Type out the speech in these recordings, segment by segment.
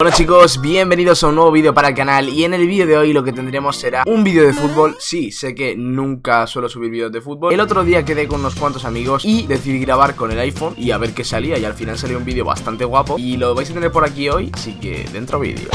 Bueno chicos, bienvenidos a un nuevo vídeo para el canal y en el vídeo de hoy lo que tendremos será un vídeo de fútbol. Sí, sé que nunca suelo subir vídeos de fútbol. El otro día quedé con unos cuantos amigos y decidí grabar con el iPhone y a ver qué salía Y al final salió un vídeo bastante guapo y lo vais a tener por aquí hoy, así que dentro vídeo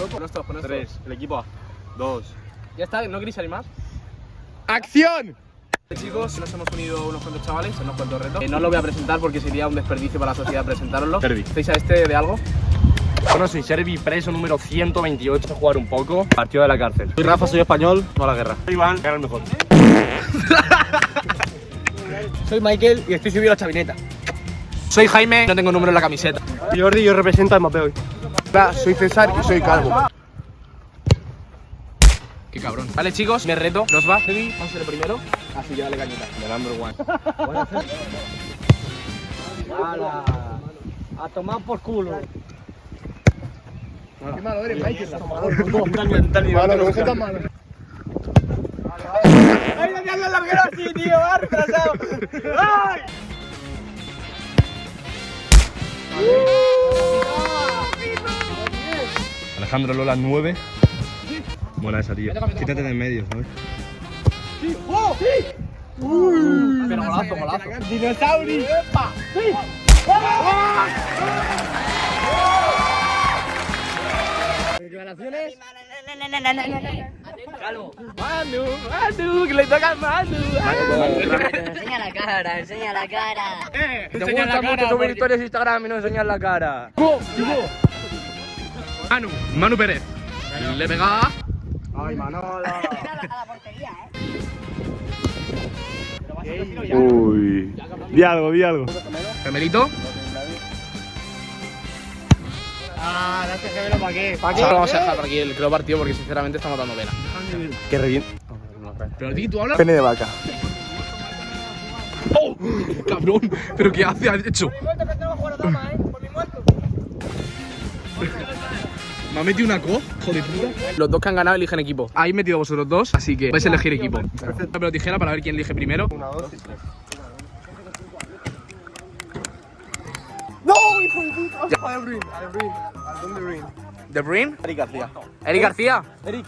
con la muerte Tres, el equipo A. Dos. Ya está, ¿no queréis salir más? ¡Acción! Chicos, nos hemos unido unos cuantos chavales unos cuantos retos. Eh, no lo voy a presentar porque sería un desperdicio para la sociedad presentaroslo. Servi. ¿Estáis a este de algo? Bueno, soy Servi, preso número 128, a jugar un poco. Partido de la cárcel. Soy Rafa, soy español, no a la guerra. Soy Iván, era el mejor. Soy Michael y estoy subido a la chavineta. Soy Jaime, no tengo número en la camiseta. Jordi, yo represento al mapeo hoy. Soy César y soy calvo. Qué cabrón. Vale, chicos, me reto. Nos va. Heavy, vamos a ser el primero. Así que dale cañita. The number one. ¡Hala! A tomar por culo. Qué malo eres, Michael. Malo, no tan malo. ¡Ay, ya la larguero así, tío! ¡Va retrasado! ¡Ay! Alejandro Lola 9. Buena esa, tío. Quítate de en medio, ¿sabes? ¡Oh! Pero golazo, golazo. ¡Dinosaurio! Declaraciones. Manu, Manu, que le toca a Manu. Enseña la cara, enseña la cara. Te gusta mucho subir historias Instagram y no enseñar la cara. Manu, Manu Pérez. Le pega. Ay, Manolo. A la portería, eh. Uy. Di algo, di algo. Gemelito. Ah, date gemelo para qué. Ahora vamos a dejar por aquí el creo partido porque sinceramente estamos dando pena. Que revienta. Pero di, tú hablas. Pene de vaca. ¡Oh! Cabrón, pero ¿qué hace? ¿Has hecho? Me ha metido una co, joder puta. Los dos que han ganado eligen equipo. Habéis metido vosotros dos, así que vais a elegir equipo. Pero tijera para ver quién elige primero. Una, dos y tres. ¿De Brin? Eric García. ¿Eric García? Eric.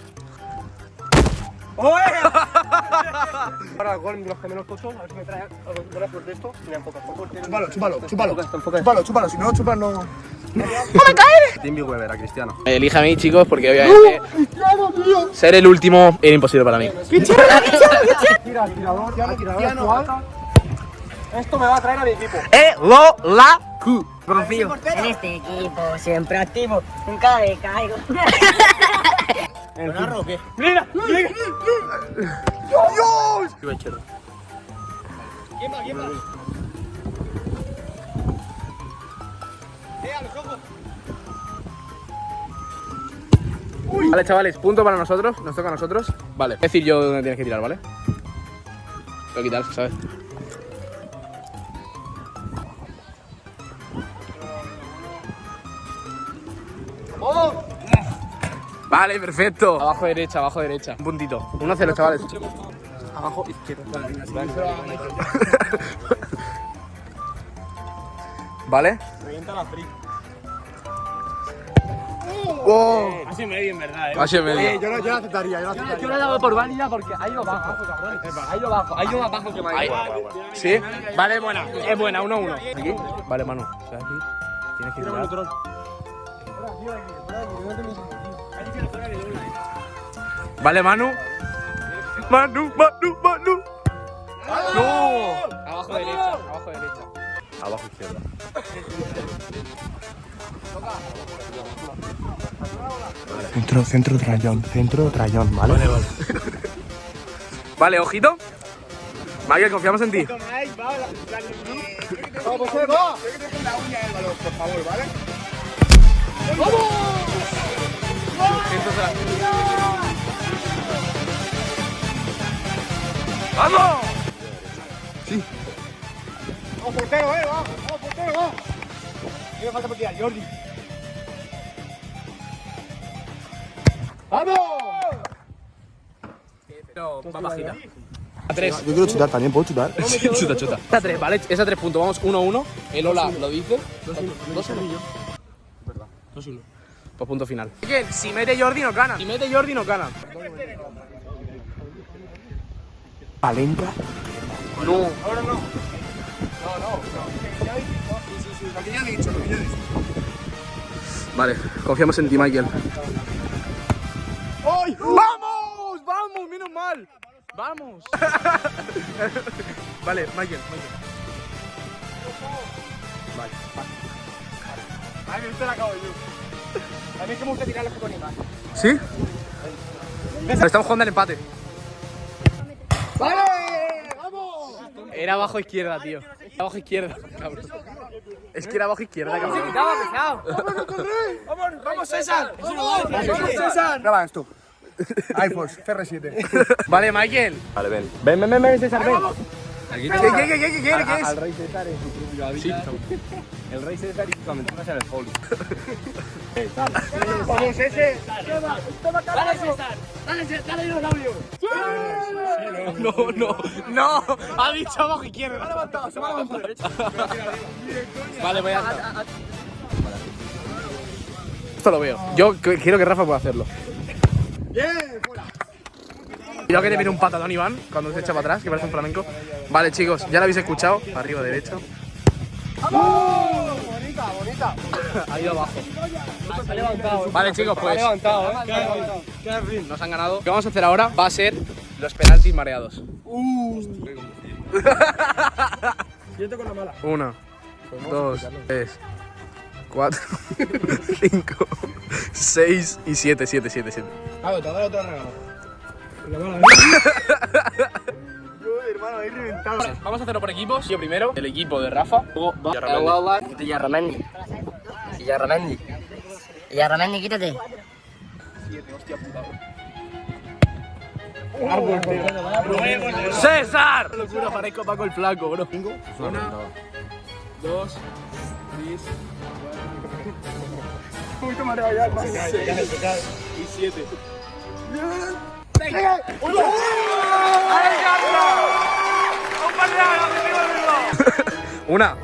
Ahora gol los gemelos tochos, a ver si me trae algo de esto. Mira, enfoca, enfoca. Chúpalo, chúpalo, chúpalo. Enfoca, enfoca. Chúpalo, chúpalo, si no chupas no. Timmy Weber, a Cristiano. Elige a mí, chicos, porque obviamente ser el último era imposible para mí. Tira, tirador, tirador actual. Esto me va a traer a mi equipo. ¡Eh, lo, la, cu! En este equipo, siempre activo, nunca me. ¿Con o qué? ¡Mira! Vale, chavales, punto para nosotros. Nos toca a nosotros. Vale, es decir yo dónde tienes que tirar, ¿vale? Voy a quitar, ¿sabes? Vale, perfecto. Abajo derecha, abajo derecha. Un puntito. 1-0, chavales. Abajo izquierda. ¿Vale? Revienta la free. ¡Oh! Ha sido medio, en verdad, eh. Ha medio. Yo no, yo no aceptaría, yo no aceptaría. Yo le he dado por válida porque ha ido bajo. Ha ido bajo, ha ido más bajo que. Michael. ¿Sí? Vale, buena. Es buena, 1-1. Aquí. Vale, Manu. O sea, aquí. Tienes que tirar. Vale, Manu. Manu, Manu, Manu. ¡No! Abajo derecha, abajo derecha. Abajo izquierda. Centro, centro, trayón, centro, trayón, ¿vale? Vale, vale. Vale, ojito. Michael, confiamos en ti. Pero va bajita. A tres. Yo quiero chutar también, ¿puedo chutar? chuta, chuta. Esa tres, ¿vale? Esa tres puntos. Vamos 1-1. El Ola lo dice. 2-1. Verdad. 2-1. Pues punto final. Si mete Jordi no gana. Si mete Jordi no gana. Valencia. No. Vale, confiamos en ti, Michael. ¡Vamos! ¡Vamos! ¡Menos mal! ¡Vamos! vale, Michael, Michael. Vale, A mí me la acabo yo. A mí es que me gusta tirar las fotónicas. ¿Sí? Pero estamos jugando al empate. ¡Vale! ¡Vamos! Era abajo izquierda, tío. Era abajo izquierda, cabrón. Es que era abajo izquierda, cabrón. ¡Estaba pesado! ¡Vamos, vamos César! ¡Vamos César! Graba esto. iPhones, CR7. Vale, Michael. Vale, ven. Ven, ven, ven, ven, César, ven. ¿Qué, Aquí qué, qué, qué, qué, qué, qué es? Al rey César en su propio hábitat. El rey César y sus aventuras en el poli. ¡Vamos ese! ¡Dale César! ¡Dale César! ¡Dale los labios! No, no, no. Ha dicho abajo izquierda. Se ha levantado, se. Vale, voy a. Esto lo veo. Yo que- quiero que Rafa pueda hacerlo. Cuidado que te viene un patadón, Iván, cuando se echa para atrás, que parece un flamenco. Vale, chicos, ya lo habéis escuchado. Arriba derecho. ¡Bonita, bonita! Ha ido abajo. Se ha levantado. Vale, chicos, pues levantado, ¿eh? nos han ganado. Lo que vamos a hacer ahora va a ser los penaltis mareados. Siento con la mala. Uno, dos, tres, cuatro, cinco, seis y siete, siete, siete, siete. Claro, te doy otro regalo. Hermano, he reventado. Vale, vamos a hacerlo por equipos. Yo primero, el equipo de Rafa. Luego va Quítate Yarramendi. Yarramendi. Yarramendi, quítate. ¡César! Locura, parezco Paco el Flaco, bro. Una, dos, tres, Un poquito ya, hermano. y siete. Una,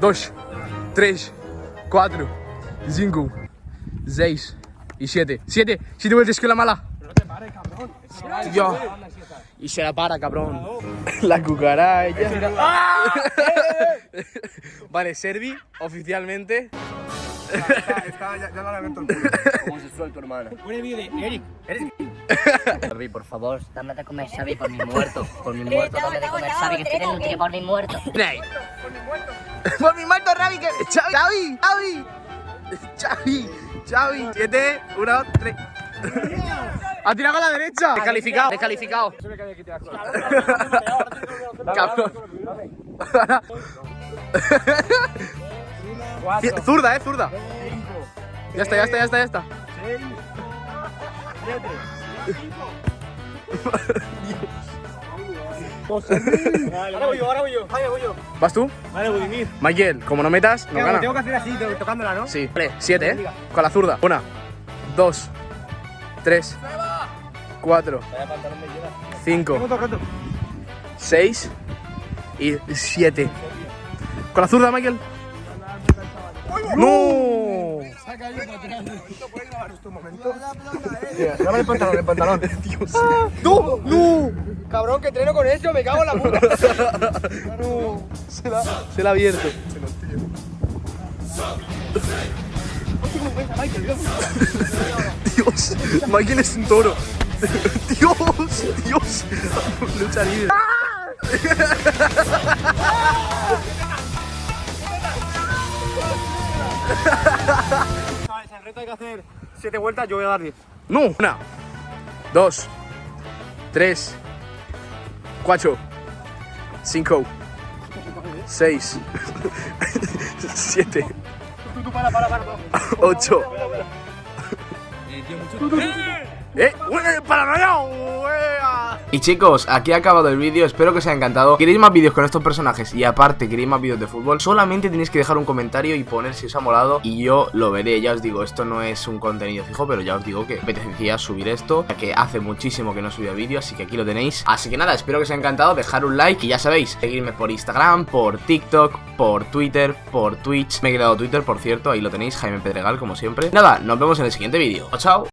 dos, tres, cuatro, cinco, seis y siete. Siete, siete vueltas con la mala. Tío. Y se la para, cabrón. La cucaracha. vale, Servi, oficialmente. Está, ya, ya lo lamento el culo. Homosexual tu hermana. Xavi, por favor, dame de comer, Xavi, por mi muerto. Por mi muerto, dame de comer, Xavi, que estoy desnutrido por mi muerto. Ney. Por mi muerto, Ravi, que. Xavi, Xavi, Xavi, Xavi. Siete, uno, tres. Ha tirado a la derecha. Descalificado, descalificado. Cabrón. Zurda, eh, zurda. Ya está, ya está, ya está, ya está. Ahora voy yo, ahora voy yo. Voy yo. ¿Vas tú? Vale, Budimir. Michael, como no metas, no gana. Tengo que hacer así, to- tocándola, ¿no? Sí. Vale, siete, ¿eh? Con la zurda. Una, dos, tres, cuatro, cinco, seis y siete. Con la zurda, Michael. ¡No! Dame el pantalón, el pantalón. ¡Tú! ¡No! Cabrón, que entreno con eso, me cago en la puta. Se la, se la ha abierto. Dios, Michael es un toro. Dios, Dios. Lucha libre. El reto hay que hacer 7 vueltas, yo voy a dar 10. No, una, dos, tres, cuatro, cinco, seis, siete, para, para, para. para. ocho. ¡Eh! ¡Ué! ¡Paranoia! ¡Uea! Y chicos, aquí ha acabado el vídeo, espero que os haya encantado. ¿Queréis más vídeos con estos personajes y aparte queréis más vídeos de fútbol? Solamente tenéis que dejar un comentario y poner si os ha molado y yo lo veré. Ya os digo, esto no es un contenido fijo, pero ya os digo que apetecía subir esto Ya que hace muchísimo que no subía vídeo, así que aquí lo tenéis. Así que nada, espero que os haya encantado, dejar un like y ya sabéis Seguirme por Instagram, por TikTok, por Twitter, por Twitch. Me he creado Twitter, por cierto, ahí lo tenéis, Jaime Pedregal como siempre. Nada, nos vemos en el siguiente vídeo, chao